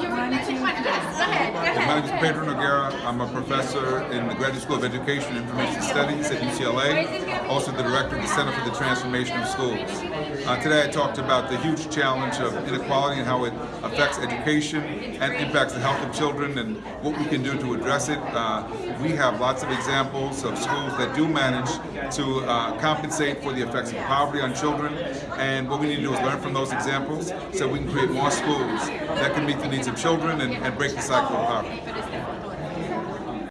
You were mentioning. Yes, go ahead. Go My name is. Pedro Noguera. I'm a professor in the Graduate School of Education and Information Studies at UCLA, also the director of the Center for the Transformation of Schools. Uh, today I talked about the huge challenge of inequality and how it affects education and impacts the health of children and what we can do to address it. Uh, we have lots of examples of schools that do manage to uh, compensate for the effects of poverty on children and what we need to do is learn from those examples so we can create more schools that can meet the needs of children and, and break the cycle of poverty.